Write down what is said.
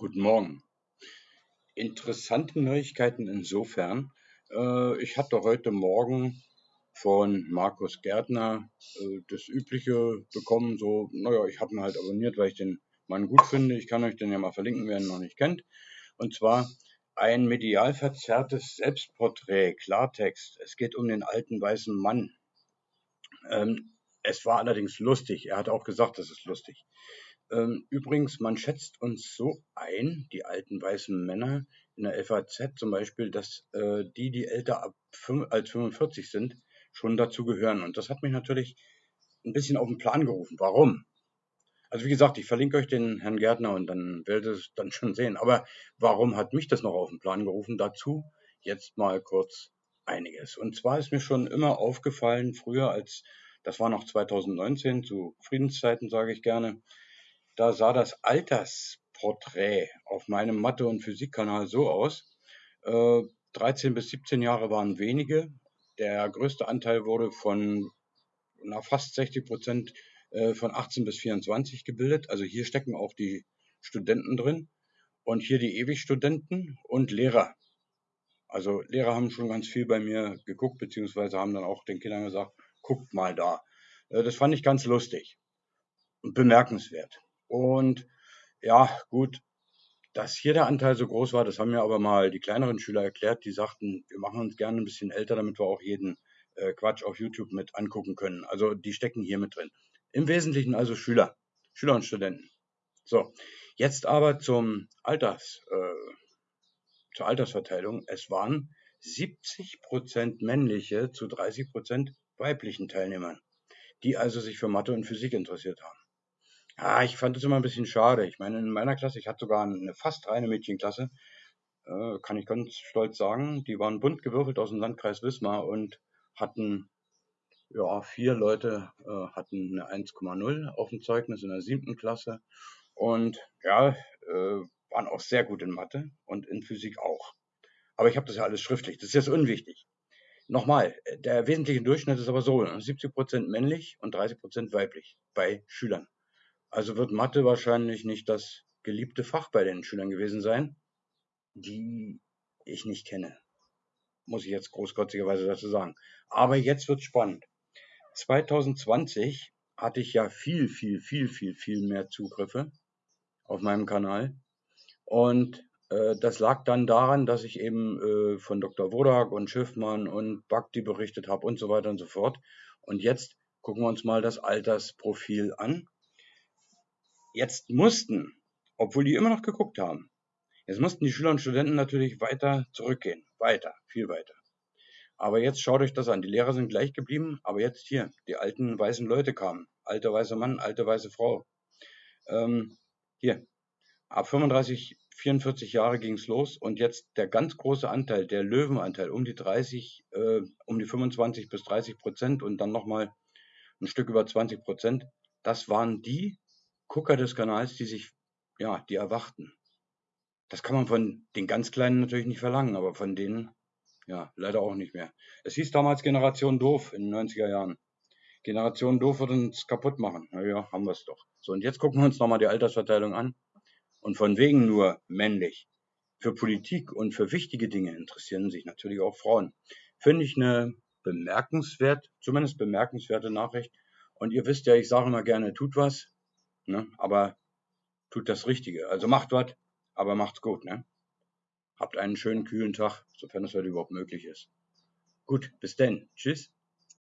Guten Morgen. Interessante Neuigkeiten insofern. Äh, ich hatte heute Morgen von Markus Gärtner äh, das Übliche bekommen. So, naja, ich habe ihn halt abonniert, weil ich den Mann gut finde. Ich kann euch den ja mal verlinken, wer ihn noch nicht kennt. Und zwar ein medial verzerrtes Selbstporträt, Klartext. Es geht um den alten weißen Mann. Ähm, es war allerdings lustig. Er hat auch gesagt, es ist lustig. Ähm, übrigens, man schätzt uns so ein, die alten weißen Männer in der FAZ zum Beispiel, dass äh, die, die älter ab als 45 sind, schon dazu gehören. Und das hat mich natürlich ein bisschen auf den Plan gerufen. Warum? Also wie gesagt, ich verlinke euch den Herrn Gärtner und dann werdet ihr es dann schon sehen. Aber warum hat mich das noch auf den Plan gerufen? Dazu jetzt mal kurz einiges. Und zwar ist mir schon immer aufgefallen, früher als, das war noch 2019, zu Friedenszeiten sage ich gerne, da sah das Altersporträt auf meinem Mathe- und Physikkanal so aus. Äh, 13 bis 17 Jahre waren wenige. Der größte Anteil wurde von na, fast 60 Prozent äh, von 18 bis 24 gebildet. Also hier stecken auch die Studenten drin und hier die Ewigstudenten und Lehrer. Also Lehrer haben schon ganz viel bei mir geguckt, beziehungsweise haben dann auch den Kindern gesagt, guckt mal da. Äh, das fand ich ganz lustig und bemerkenswert. Und ja, gut, dass hier der Anteil so groß war, das haben mir aber mal die kleineren Schüler erklärt, die sagten, wir machen uns gerne ein bisschen älter, damit wir auch jeden äh, Quatsch auf YouTube mit angucken können. Also die stecken hier mit drin. Im Wesentlichen also Schüler, Schüler und Studenten. So, jetzt aber zum Alters, äh, zur Altersverteilung. Es waren 70 Prozent männliche zu 30 Prozent weiblichen Teilnehmern, die also sich für Mathe und Physik interessiert haben. Ja, ich fand es immer ein bisschen schade. Ich meine, in meiner Klasse, ich hatte sogar eine fast reine Mädchenklasse, äh, kann ich ganz stolz sagen. Die waren bunt gewürfelt aus dem Landkreis Wismar und hatten, ja, vier Leute äh, hatten eine 1,0 auf dem Zeugnis in der siebten Klasse und ja, äh, waren auch sehr gut in Mathe und in Physik auch. Aber ich habe das ja alles schriftlich. Das ist jetzt unwichtig. Nochmal, der wesentliche Durchschnitt ist aber so, 70% männlich und 30% weiblich bei Schülern. Also wird Mathe wahrscheinlich nicht das geliebte Fach bei den Schülern gewesen sein, die ich nicht kenne. Muss ich jetzt großkotzigerweise dazu sagen. Aber jetzt wird spannend. 2020 hatte ich ja viel, viel, viel, viel, viel mehr Zugriffe auf meinem Kanal. Und äh, das lag dann daran, dass ich eben äh, von Dr. Wodak und Schiffmann und Bhakti berichtet habe und so weiter und so fort. Und jetzt gucken wir uns mal das Altersprofil an Jetzt mussten, obwohl die immer noch geguckt haben, jetzt mussten die Schüler und Studenten natürlich weiter zurückgehen. Weiter, viel weiter. Aber jetzt schaut euch das an. Die Lehrer sind gleich geblieben, aber jetzt hier, die alten weißen Leute kamen. Alter weißer Mann, alte weiße Frau. Ähm, hier, ab 35, 44 Jahre ging's los und jetzt der ganz große Anteil, der Löwenanteil, um die 30, äh, um die 25 bis 30 Prozent und dann nochmal ein Stück über 20 Prozent, das waren die, Gucker des Kanals, die sich, ja, die erwachten. Das kann man von den ganz Kleinen natürlich nicht verlangen, aber von denen, ja, leider auch nicht mehr. Es hieß damals Generation Doof in den 90er Jahren. Generation Doof wird uns kaputt machen. Naja, haben wir es doch. So, und jetzt gucken wir uns nochmal die Altersverteilung an. Und von wegen nur männlich. Für Politik und für wichtige Dinge interessieren sich natürlich auch Frauen. Finde ich eine bemerkenswert, zumindest bemerkenswerte Nachricht. Und ihr wisst ja, ich sage immer gerne, tut was. Ne? Aber tut das Richtige. Also macht was, aber macht's gut. Ne? Habt einen schönen kühlen Tag, sofern es heute überhaupt möglich ist. Gut, bis denn. Tschüss.